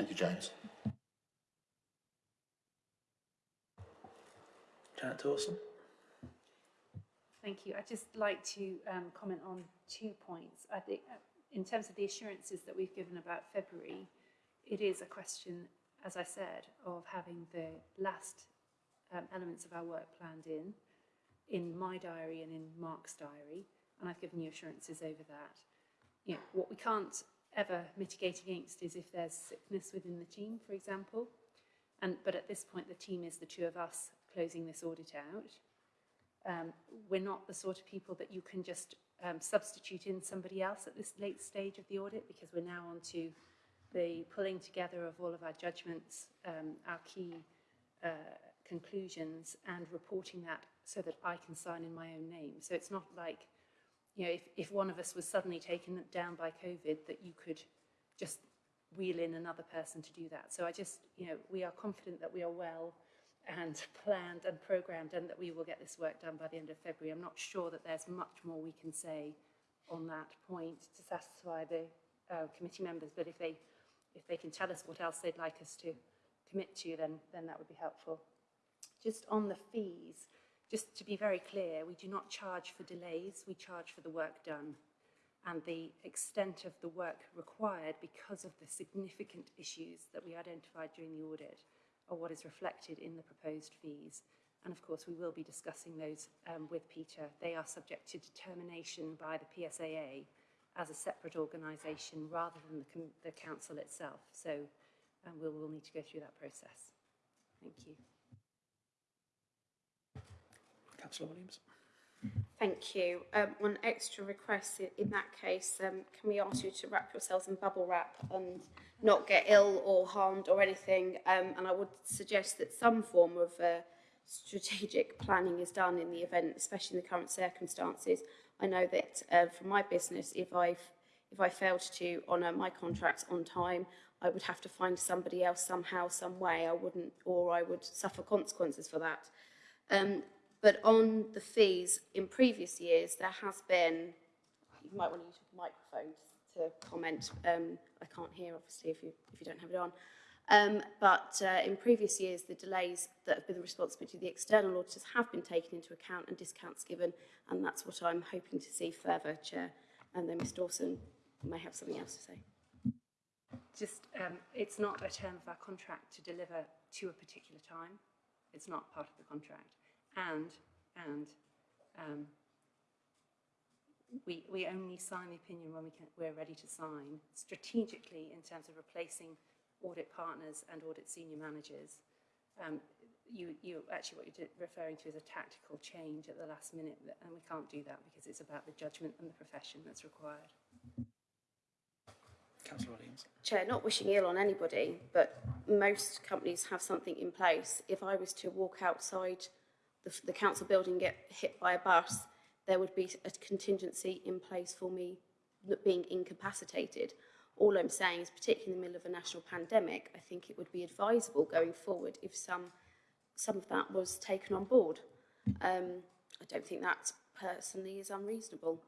Thank you, James. Janet Dawson. Thank you. I'd just like to um, comment on two points. I think uh, in terms of the assurances that we've given about February, it is a question, as I said, of having the last um, elements of our work planned in, in my diary and in Mark's diary, and I've given you assurances over that. You know, what we can't ever mitigate against is if there's sickness within the team, for example. And, but at this point, the team is the two of us closing this audit out. Um, we're not the sort of people that you can just um, substitute in somebody else at this late stage of the audit because we're now on to the pulling together of all of our judgments, um, our key uh, conclusions and reporting that so that I can sign in my own name. So it's not like, you know, if, if one of us was suddenly taken down by COVID that you could just wheel in another person to do that. So I just, you know, we are confident that we are well and planned and programmed and that we will get this work done by the end of February. I'm not sure that there's much more we can say on that point to satisfy the uh, committee members, but if they, if they can tell us what else they'd like us to commit to, then, then that would be helpful. Just on the fees, just to be very clear, we do not charge for delays, we charge for the work done and the extent of the work required because of the significant issues that we identified during the audit are what is reflected in the proposed fees. And of course, we will be discussing those um, with Peter. They are subject to determination by the PSAA as a separate organisation rather than the, the council itself. So um, we'll, we'll need to go through that process. Thank you. Councillor Williams. Thank you. Um, one extra request in, in that case, um, can we ask you to wrap yourselves in bubble wrap and not get ill or harmed or anything? Um, and I would suggest that some form of uh, strategic planning is done in the event, especially in the current circumstances. I know that uh, for my business, if I if I failed to honour my contracts on time, I would have to find somebody else somehow, some way. I wouldn't, or I would suffer consequences for that. Um, but on the fees, in previous years, there has been, you might want to use your microphone to comment. Um, I can't hear, obviously, if you, if you don't have it on. Um, but uh, in previous years, the delays that have been the responsibility of the external auditors have been taken into account and discounts given, and that's what I'm hoping to see further, Chair. And then Ms Dawson may have something else to say. Just, um, it's not a term of our contract to deliver to a particular time. It's not part of the contract. And, and um, we, we only sign the opinion when we can, we're ready to sign. Strategically, in terms of replacing audit partners and audit senior managers, um, you, you actually what you're referring to is a tactical change at the last minute, and we can't do that because it's about the judgment and the profession that's required. Councillor Williams. Chair, not wishing ill on anybody, but most companies have something in place. If I was to walk outside the, the council building get hit by a bus, there would be a contingency in place for me being incapacitated. All I'm saying is, particularly in the middle of a national pandemic, I think it would be advisable going forward if some, some of that was taken on board. Um, I don't think that personally is unreasonable.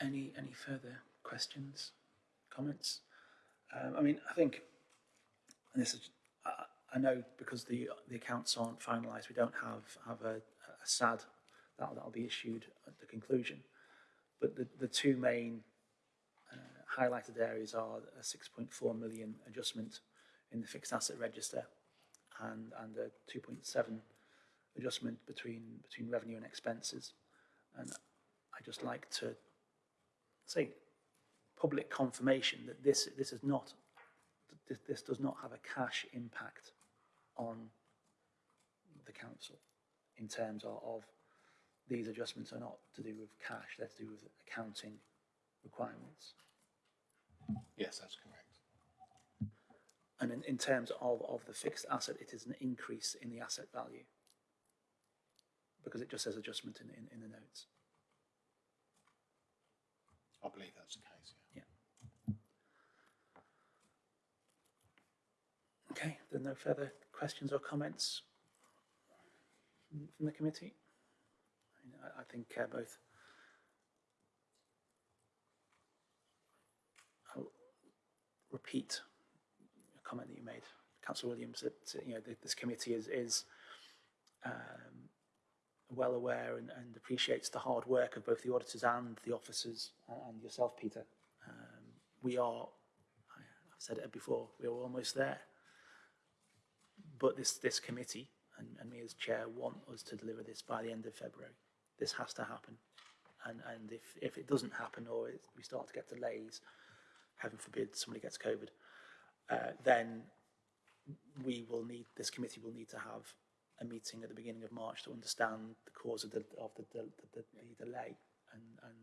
Any, any further questions, comments? Um, I mean, I think, and this is, I, I know because the the accounts aren't finalised, we don't have have a, a SAD that that'll be issued at the conclusion. But the the two main uh, highlighted areas are a 6.4 million adjustment in the fixed asset register and and a 2.7 adjustment between between revenue and expenses. And I just like to say public confirmation that this this is not this, this does not have a cash impact on the council in terms of, of these adjustments are not to do with cash, they're to do with accounting requirements. Yes, that's correct. And in, in terms of, of the fixed asset, it is an increase in the asset value because it just says adjustment in, in, in the notes. I believe that's the case. Yeah. Okay, there no further questions or comments from the committee? I, think uh, both. I'll repeat a comment that you made, Councillor Williams, that you know th- this committee is is um, well aware and, and appreciates the hard work of both the auditors and the officers and yourself, Peter. Um, we are, I've said it before, we are almost there. But this, this committee and, and me as chair want us to deliver this by the end of February. This has to happen. And, and if, if it doesn't happen or it, we start to get delays, heaven forbid somebody gets COVID, uh, then we will need, this committee will need to have a meeting at the beginning of March to understand the cause of the, of the, the, the, the delay and, and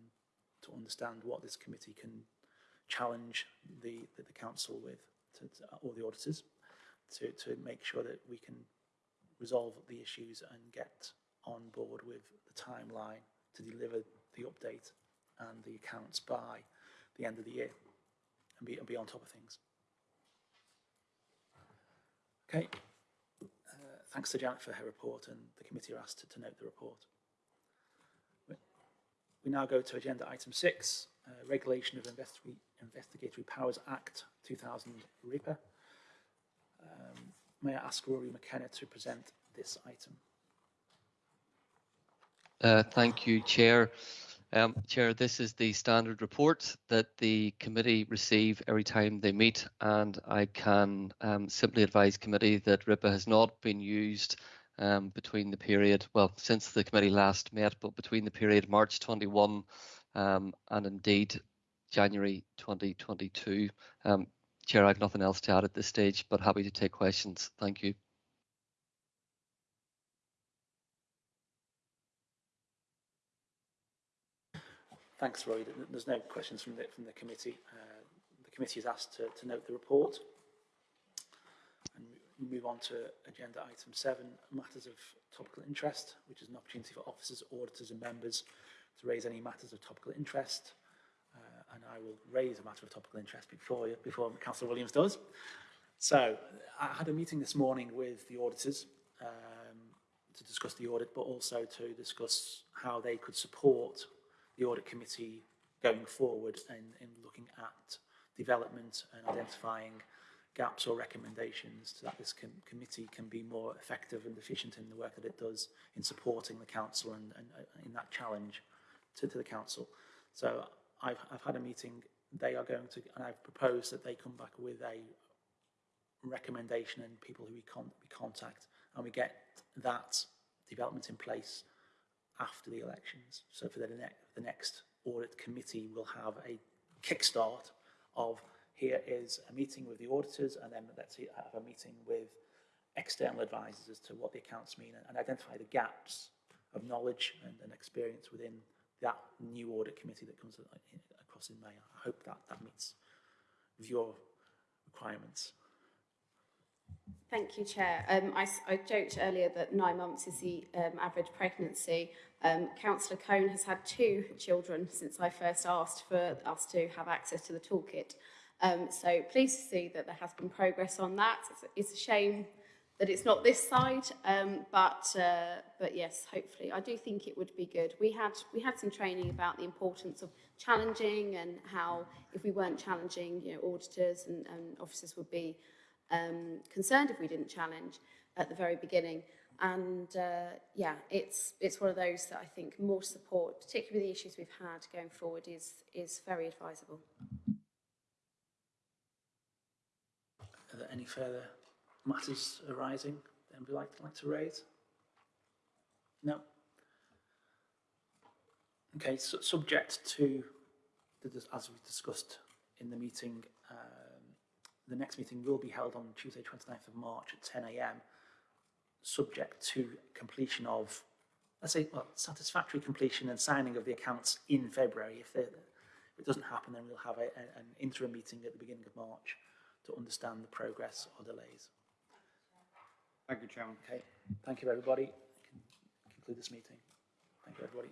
to understand what this committee can challenge the, the, the council with, to, to, or the auditors, to, to make sure that we can resolve the issues and get on board with the timeline to deliver the update and the accounts by the end of the year and be, and be on top of things. Okay. Uh, thanks to Janet for her report and the committee are asked to, to note the report. We, now go to agenda item six, uh, Regulation of Investi Investigatory Powers Act 2000 RIPA. Um, may I ask Rory McKenna to present this item? Uh, Thank you, Chair. Um, Chair, this is the standard report that the committee receive every time they meet, and I can um, simply advise committee that RIPA has not been used um, between the period, well, since the committee last met, but between the period March 21 um, and indeed January 2022. Chair, I have nothing else to add at this stage, but happy to take questions. Thank you. Thanks, Roy. There's no questions from the, from the committee. Uh, the committee is asked to, to note the report. And we move on to agenda item seven, matters of topical interest, which is an opportunity for officers, auditors and members to raise any matters of topical interest. I will raise a matter of topical interest before, before Councillor Williams does. So I had a meeting this morning with the auditors um, to discuss the audit, but also to discuss how they could support the audit committee going forward in, in looking at development and identifying gaps or recommendations so that this com committee can be more effective and efficient in the work that it does in supporting the council and, and, and in that challenge to, to the council. So I've, I've had a meeting, they are going to, and I've proposed that they come back with a recommendation and people who we, con we contact and we get that development in place after the elections. So for the, ne the next audit committee, we'll have a kickstart of here is a meeting with the auditors and then let's have a meeting with external advisors as to what the accounts mean and, and identify the gaps of knowledge and, and experience within that new audit committee that comes across in May. I hope that that meets with your requirements. Thank you, Chair. Um, I, I joked earlier that nine months is the um, average pregnancy. Um, Councillor Cohn has had two children since I first asked for us to have access to the toolkit. Um, so pleased to see that there has been progress on that. It's, it's a shame that it's not this side, um, but uh, but yes, hopefully, I do think it would be good. We had we had some training about the importance of challenging and how if we weren't challenging, you know, auditors and, and officers would be um, concerned if we didn't challenge at the very beginning. And uh, yeah, it's it's one of those that I think more support, particularly the issues we've had going forward, is is very advisable. Are there any further matters arising that anybody like, like to raise? No? Okay, so subject to, the, as we discussed in the meeting, um, the next meeting will be held on Tuesday 29th of March at 10 a.m. Subject to completion of, let's say, well, satisfactory completion and signing of the accounts in February. If, if it doesn't happen, then we'll have a, a- an interim meeting at the beginning of March to understand the progress or delays. Thank you, Chairman. Okay, thank you, everybody. Can Conclude this meeting. Thank you, everybody.